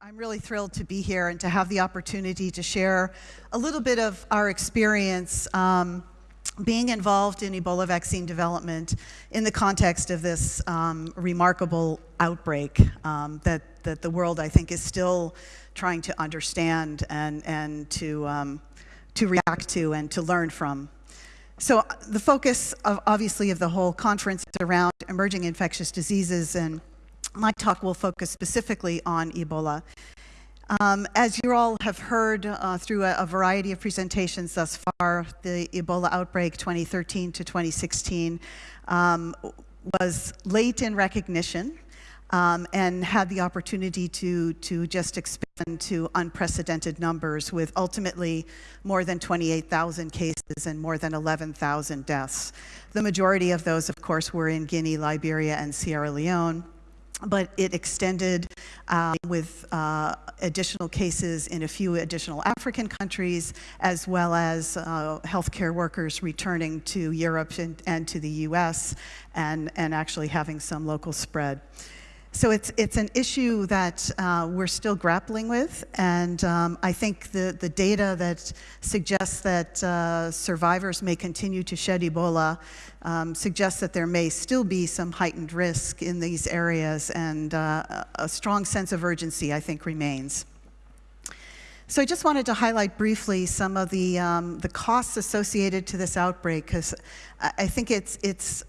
I'm really thrilled to be here and to have the opportunity to share a little bit of our experience um, being involved in Ebola vaccine development in the context of this um, remarkable outbreak um, that, that the world, I think, is still trying to understand and, and to, um, to react to and to learn from. So uh, the focus, of, obviously, of the whole conference is around emerging infectious diseases and my talk will focus specifically on Ebola. Um, as you all have heard uh, through a, a, variety of presentations thus far, the Ebola outbreak 2013 to 2016 um, was late in recognition um, and had the opportunity to, to just expand to unprecedented numbers with ultimately more than 28,000 cases and more than 11,000 deaths. The majority of those, of course, were in Guinea, Liberia, and Sierra Leone but it extended uh, with uh, additional cases in a few additional African countries, as well as uh, healthcare workers returning to Europe and, and to the US, and, and actually having some local spread. So it's, it's an issue that uh, we're still grappling with, and um, I think the, the data that suggests that uh, survivors may continue to shed Ebola um, suggests that there may still be some heightened risk in these areas, and uh, a strong sense of urgency, I think, remains. So I just wanted to highlight briefly some of the, um, the costs associated to this outbreak, because I think it's, it's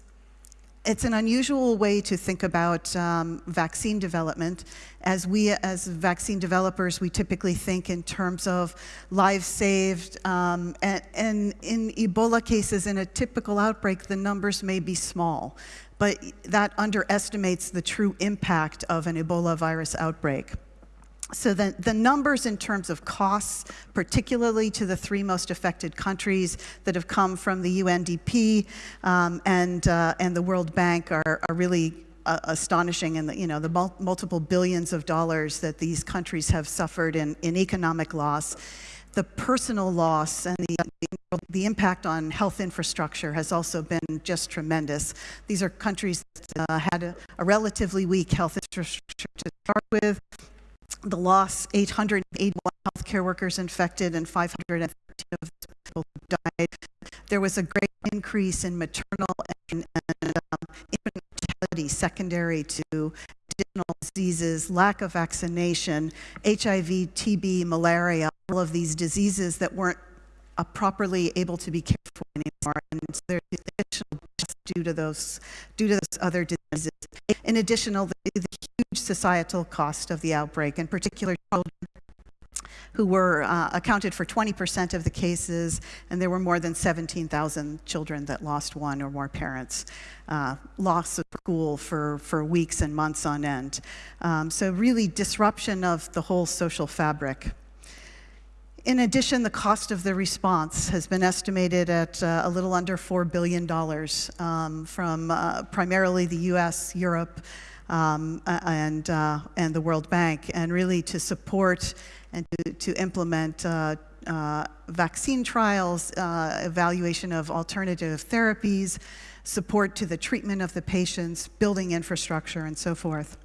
it's an unusual way to think about um, vaccine development. As we, as vaccine developers, we typically think in terms of lives saved. Um, and, and, in Ebola cases, in a typical outbreak, the numbers may be small. But that underestimates the true impact of an Ebola virus outbreak. So the, the numbers in terms of costs, particularly to the three most affected countries that have come from the UNDP um, and, uh, and the World Bank are, are really uh, astonishing and you know the mul multiple billions of dollars that these countries have suffered in, in economic loss. The personal loss and the, the impact on health infrastructure has also been just tremendous. These are countries that uh, had a, a relatively weak health infrastructure to start with, the loss, 881 healthcare workers infected and 513 of people died. There was a great increase in maternal and, and um, infant mortality secondary to additional diseases, lack of vaccination, HIV, TB, malaria, all of these diseases that weren't uh, properly able to be cared for anymore. And so there's due to those, due to those other diseases. In addition, the, the huge societal cost of the outbreak, in particular children who were uh, accounted for 20% of the cases, and there were more than 17,000 children that lost one or more parents. Uh, loss of school for, for weeks and months on end. Um, so really disruption of the whole social fabric. In addition, the cost of the response has been estimated at uh, a little under $4 billion um, from uh, primarily the US, Europe, um, and, uh, and the World Bank, and really to support and to, to implement uh, uh, vaccine trials, uh, evaluation of alternative therapies, support to the treatment of the patients, building infrastructure, and so forth.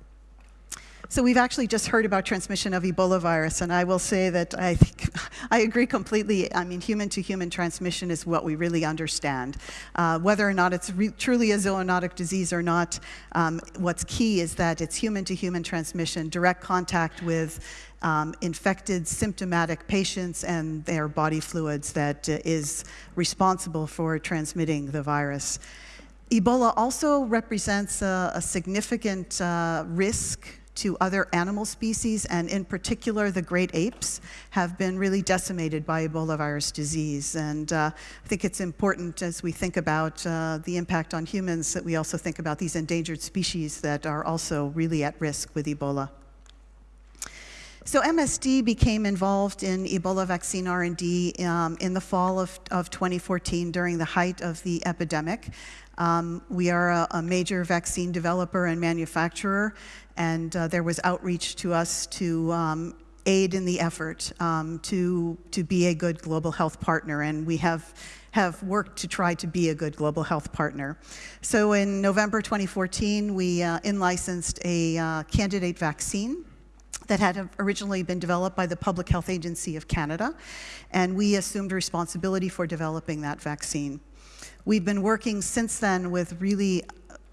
So we've actually just heard about transmission of Ebola virus, and I will say that I think I agree completely. I mean, human-to-human -human transmission is what we really understand. Uh, whether or not it's truly a zoonotic disease or not, um, what's key is that it's human-to-human -human transmission, direct contact with um, infected symptomatic patients and their body fluids that uh, is responsible for transmitting the virus. Ebola also represents a, a significant uh, risk to other animal species, and in particular, the great apes have been really decimated by Ebola virus disease. And uh, I think it's important as we think about uh, the impact on humans that we also think about these endangered species that are also really at risk with Ebola. So MSD became involved in Ebola vaccine R&D um, in the fall of, of 2014 during the height of the epidemic. Um, we are a, a, major vaccine developer and manufacturer, and uh, there was outreach to us to um, aid in the effort um, to, to be a good global health partner, and we have have worked to try to be a good global health partner. So in November 2014, we uh, in-licensed a uh, candidate vaccine that had originally been developed by the Public Health Agency of Canada, and we assumed responsibility for developing that vaccine. We've been working since then with really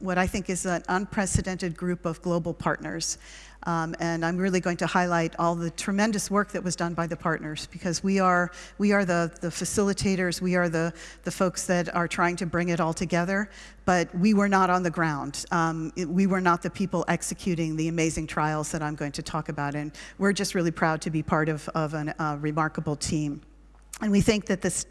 what I think is an unprecedented group of global partners. Um, and I'm really going to highlight all the tremendous work that was done by the partners because we are, we are the, the facilitators, we are the, the folks that are trying to bring it all together, but we were not on the ground. Um, it, we were not the people executing the amazing trials that I'm going to talk about, and we're just really proud to be part of, of a uh, remarkable team. And we think that this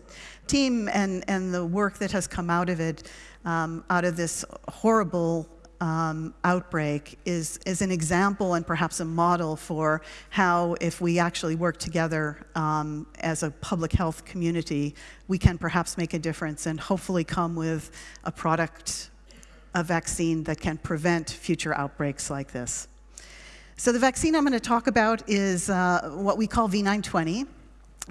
team and, and the work that has come out of it, um, out of this horrible um, outbreak is, is an example and perhaps a model for how if we actually work together um, as a public health community, we can perhaps make a difference and hopefully come with a product, a vaccine that can prevent future outbreaks like this. So the vaccine I'm going to talk about is uh, what we call V920.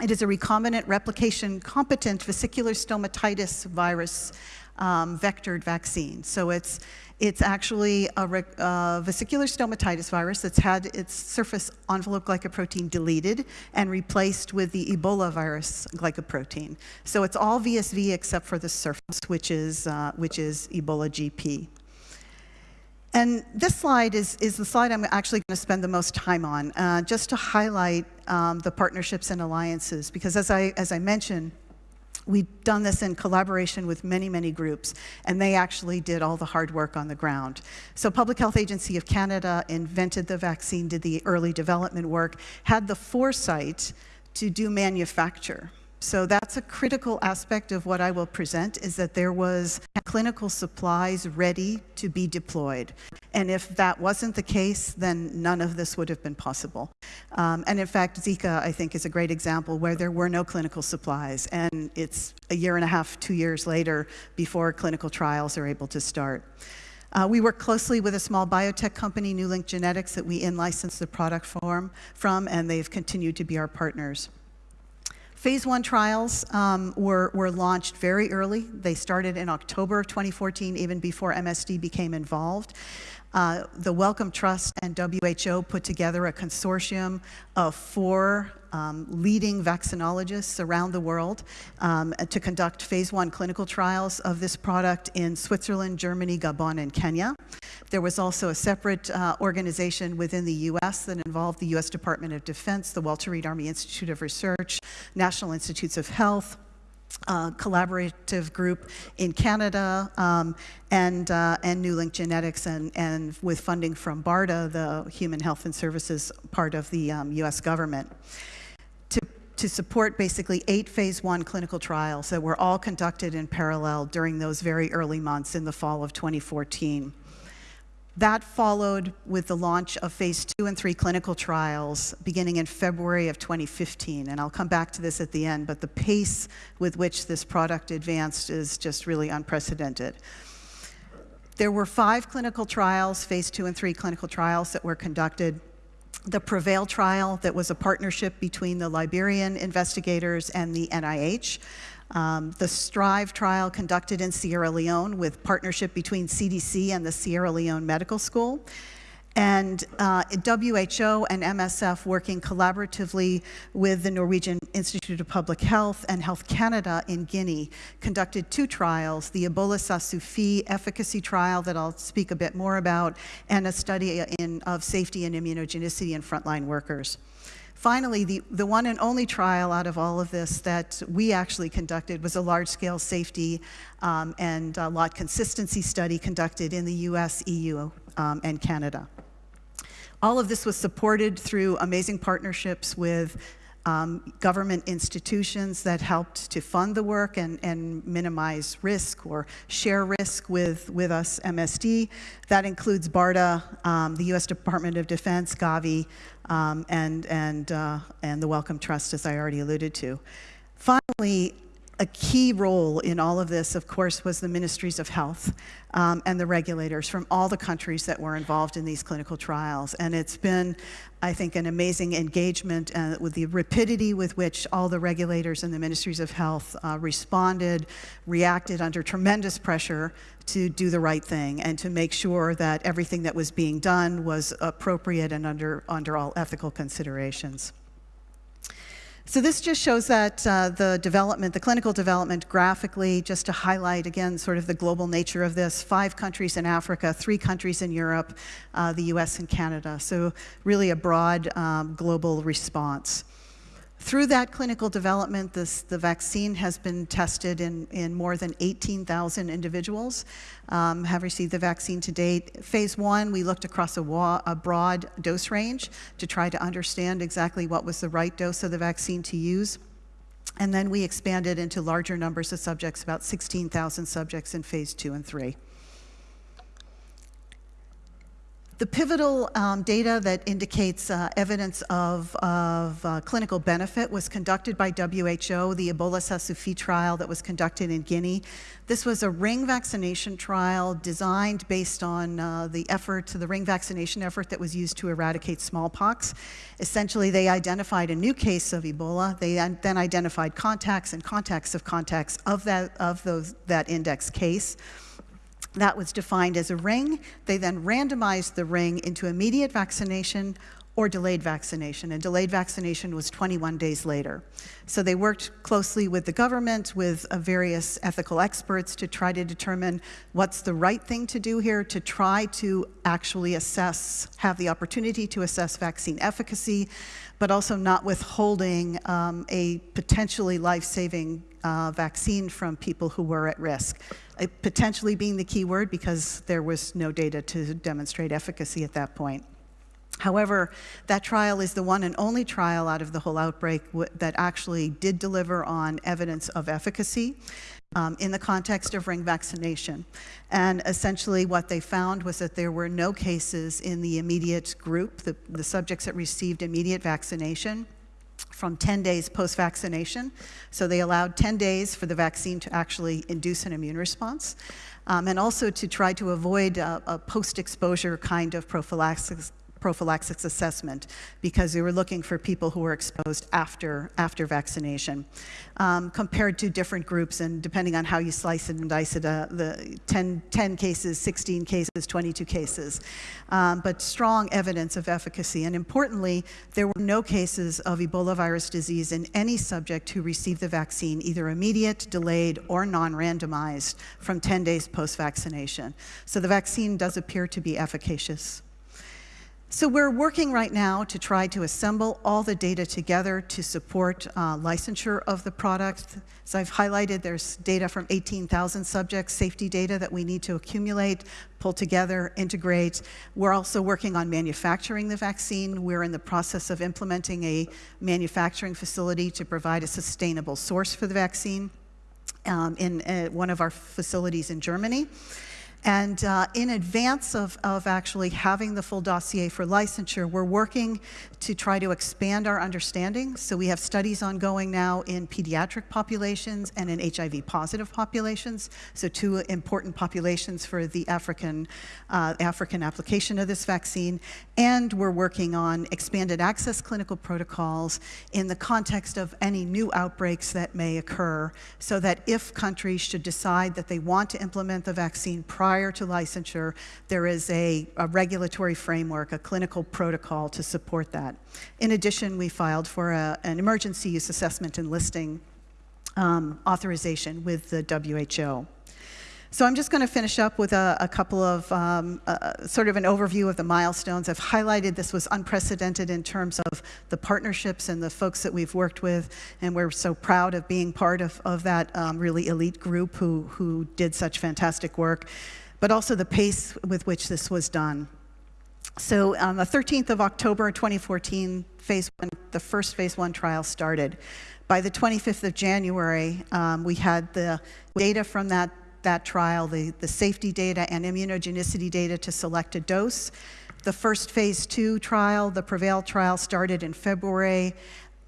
It is a recombinant replication competent vesicular stomatitis virus um, vectored vaccine. So it's, it's actually a vesicular stomatitis virus that's had its surface envelope glycoprotein deleted and replaced with the Ebola virus glycoprotein. So it's all VSV except for the surface, which is, uh, which is Ebola GP. And this slide is, is the slide I'm actually going to spend the most time on, uh, just to highlight um, the partnerships and alliances, because as I, as I mentioned, We've done this in collaboration with many, many groups, and they actually did all the hard work on the ground. So Public Health Agency of Canada invented the vaccine, did the early development work, had the foresight to do manufacture. So that's a critical aspect of what I will present is that there was clinical supplies ready to be deployed. And if that wasn't the case, then none of this would have been possible. Um, and in fact, Zika, I think, is a great example where there were no clinical supplies. And it's a year and a half, two years later before clinical trials are able to start. Uh, we work closely with a small biotech company, NewLink Genetics, that we in-licensed the product form from, and they've continued to be our partners. Phase one trials um, were, were launched very early. They started in October of 2014, even before MSD became involved. Uh, the Wellcome Trust and WHO put together a consortium of four um, leading vaccinologists around the world um, to conduct phase one clinical trials of this product in Switzerland, Germany, Gabon, and Kenya. There was also a separate uh, organization within the U.S. that involved the U.S. Department of Defense, the Walter Reed Army Institute of Research, National Institutes of Health, uh, collaborative group in Canada um, and, uh, and NewLink Genetics and, and with funding from BARDA, the Human Health and Services part of the um, US government. To, to support basically eight phase one clinical trials that were all conducted in parallel during those very early months in the fall of 2014. That followed with the launch of phase two and three clinical trials beginning in February of 2015. And I'll come back to this at the end, but the pace with which this product advanced is just really unprecedented. There were five clinical trials, phase two and three clinical trials that were conducted. The PREVAIL trial that was a partnership between the Liberian investigators and the NIH um, the STRIVE trial conducted in Sierra Leone with partnership between CDC and the Sierra Leone Medical School. And uh, WHO and MSF working collaboratively with the Norwegian Institute of Public Health and Health Canada in Guinea conducted two trials, the Ebola ça Suffit efficacy trial that I'll speak a bit more about, and a study in, of safety and immunogenicity in frontline workers. Finally, the, the one and only trial out of all of this that we actually conducted was a large-scale safety um, and uh, lot consistency study conducted in the US, EU, um, and Canada. All of this was supported through amazing partnerships with um, government institutions that helped to fund the work and, and minimize risk or share risk with, with us MSD. That includes BARDA, um, the US Department of Defense, Gavi, um, and, and, uh, and the Wellcome Trust, as I already alluded to. Finally, a key role in all of this, of course, was the ministries of health um, and the regulators from all the countries that were involved in these clinical trials. And it's been, I think, an amazing engagement uh, with the rapidity with which all the regulators and the ministries of health uh, responded, reacted under tremendous pressure to do the right thing and to make sure that everything that was being done was appropriate and under, under all ethical considerations. So this just shows that uh, the development, the clinical development graphically, just to highlight again sort of the global nature of this, five countries in Africa, three countries in Europe, uh, the US and Canada. So really a broad um, global response. Through that clinical development, this, the vaccine has been tested in, in more than 18,000 individuals, um, have received the vaccine to date. Phase one, we looked across a, a, broad dose range to try to understand exactly what was the right dose of the vaccine to use. And then we expanded into larger numbers of subjects, about 16,000 subjects in phase two and three. The pivotal um, data that indicates uh, evidence of, of uh, clinical benefit was conducted by WHO, the Ebola ça Suffit trial that was conducted in Guinea. This was a ring vaccination trial designed based on uh, the effort, the ring vaccination effort that was used to eradicate smallpox. Essentially, they identified a new case of Ebola. They then identified contacts and contacts of contacts of that, of those, that index case. That was defined as a ring. They then randomized the ring into immediate vaccination or delayed vaccination, and delayed vaccination was 21 days later. So they worked closely with the government, with uh, various ethical experts to try to determine what's the right thing to do here to try to actually assess, have the opportunity to assess vaccine efficacy, but also not withholding um, a potentially life-saving uh, vaccine from people who were at risk. Uh, potentially being the key word because there was no data to demonstrate efficacy at that point. However, that trial is the one and only trial out of the whole outbreak that actually did deliver on evidence of efficacy um, in the context of ring vaccination. And essentially what they found was that there were no cases in the immediate group, the, the subjects that received immediate vaccination, from 10 days post-vaccination. So they allowed 10 days for the vaccine to actually induce an immune response. Um, and also to try to avoid a, a post-exposure kind of prophylaxis, prophylaxis assessment because we were looking for people who were exposed after, after vaccination. Um, compared to different groups, and depending on how you slice it and dice it, uh, the 10, 10, cases, 16 cases, 22 cases. Um, but strong evidence of efficacy. And importantly, there were no cases of Ebola virus disease in any subject who received the vaccine, either immediate, delayed, or non-randomized from 10 days post-vaccination. So the vaccine does appear to be efficacious. So we're working right now to try to assemble all the data together to support uh, licensure of the product. As I've highlighted, there's data from 18,000 subjects, safety data that we need to accumulate, pull together, integrate. We're also working on manufacturing the vaccine. We're in the process of implementing a manufacturing facility to provide a sustainable source for the vaccine um, in uh, one of our facilities in Germany. And uh, in advance of, of actually having the full dossier for licensure, we're working to try to expand our understanding. So we have studies ongoing now in pediatric populations and in HIV positive populations. So two important populations for the African, uh, African application of this vaccine. And we're working on expanded access clinical protocols in the context of any new outbreaks that may occur so that if countries should decide that they want to implement the vaccine prior to licensure, there is a, a regulatory framework, a clinical protocol to support that. In addition, we filed for a, an emergency use assessment and listing um, authorization with the WHO. So I'm just going to finish up with a, a couple of um, uh, sort of an overview of the milestones. I've highlighted this was unprecedented in terms of the partnerships and the folks that we've worked with, and we're so proud of being part of, of that um, really elite group who, who did such fantastic work, but also the pace with which this was done. So on the 13th of October 2014, phase one, the first phase one trial started. By the 25th of January, um, we had the data from that that trial, the, the safety data and immunogenicity data to select a dose. The first phase two trial, the PREVAIL trial, started in February.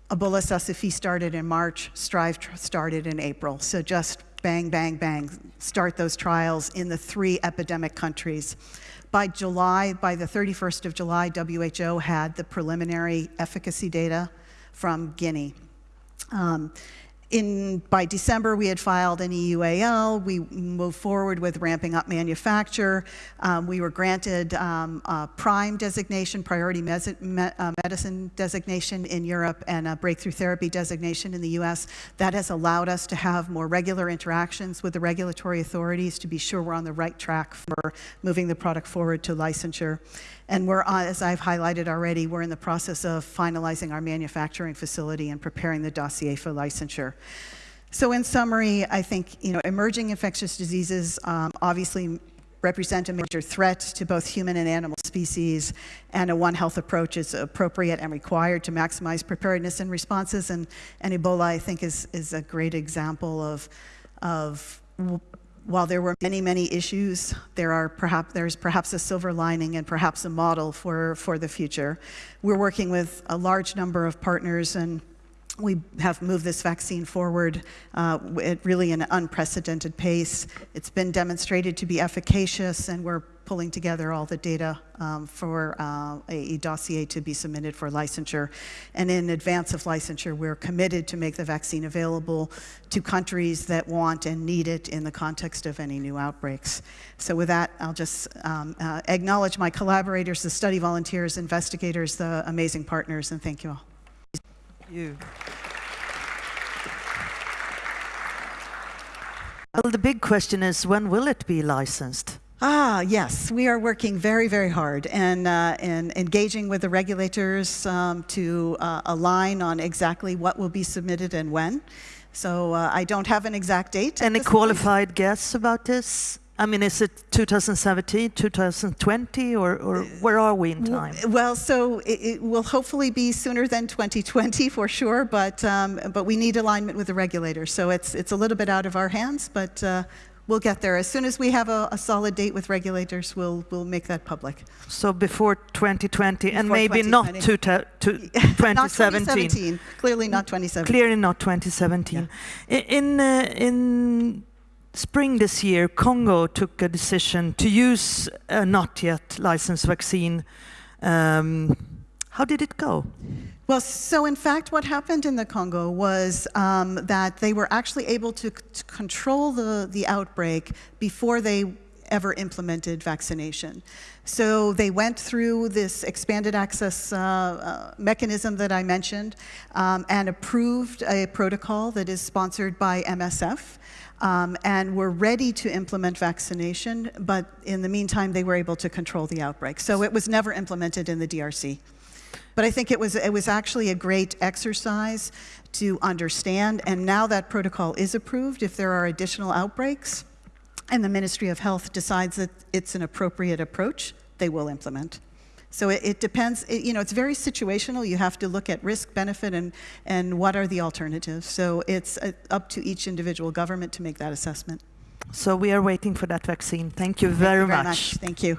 Ebola ça Suffit started in March, Strive started in April. So just bang, bang, bang, start those trials in the three epidemic countries. By July, by the 31st of July, WHO had the preliminary efficacy data from Guinea. Um, in, by December, we had filed an EUAL. We moved forward with ramping up manufacture. Um, we were granted um, a prime designation, priority me- uh, medicine designation in Europe, and a breakthrough therapy designation in the US. That has allowed us to have more regular interactions with the regulatory authorities to be sure we're on the right track for moving the product forward to licensure. And we're, on, as I've highlighted already, we're in the process of finalizing our manufacturing facility and preparing the dossier for licensure. So in summary, I think you know, emerging infectious diseases um, obviously represent a major threat to both human and animal species, and a One Health approach is appropriate and required to maximize preparedness and responses. And, and Ebola, I think, is, is a great example of, of while there were many, many issues, there are perhaps, there's perhaps a silver lining and perhaps a model for, for the future. We're working with a large number of partners and we have moved this vaccine forward uh, at really an unprecedented pace. It's been demonstrated to be efficacious, and we're pulling together all the data um, for uh, a, dossier to be submitted for licensure. And in advance of licensure, we're committed to make the vaccine available to countries that want and need it in the context of any new outbreaks. So with that, I'll just um, uh, acknowledge my collaborators, the study volunteers, investigators, the amazing partners, and thank you all. You. Well, the big question is when will it be licensed? Ah, yes, we are working very, very hard and, uh, and engaging with the regulators um, to uh, align on exactly what will be submitted and when. So uh, I don't have an exact date. Any this point. qualified guess about this? I mean, is it 2017, 2020, or, or where are we in time? Well, so it, it will hopefully be sooner than 2020 for sure, but, um, but we need alignment with the regulators. So it's, it's a little bit out of our hands, but uh, we'll get there. As soon as we have a, a solid date with regulators, we'll, we'll make that public. So before 2020, and Before maybe not 2020. to, to Not 2017. 2017. Clearly not 2017. Clearly not 2017. I- In, uh, in spring this year, Congo took a decision to use a not yet licensed vaccine. Um, how did it go? Well, so in fact, what happened in the Congo was um, that they were actually able to, to control the, the outbreak before they ever implemented vaccination. So they went through this expanded access uh, uh, mechanism that I mentioned um, and approved a protocol that is sponsored by MSF. Um, and were ready to implement vaccination, but in the meantime, they were able to control the outbreak. So it was never implemented in the DRC. But I think it was, it was actually a great exercise to understand, and now that protocol is approved, if there are additional outbreaks, and the Ministry of Health decides that it's an appropriate approach, they will implement. So it, it depends, it, you know, it's very situational. You have to look at risk, benefit, and, and what are the alternatives. So it's uh, up to each individual government to make that assessment. So we are waiting for that vaccine. Thank you Thank very you very much. Thank you.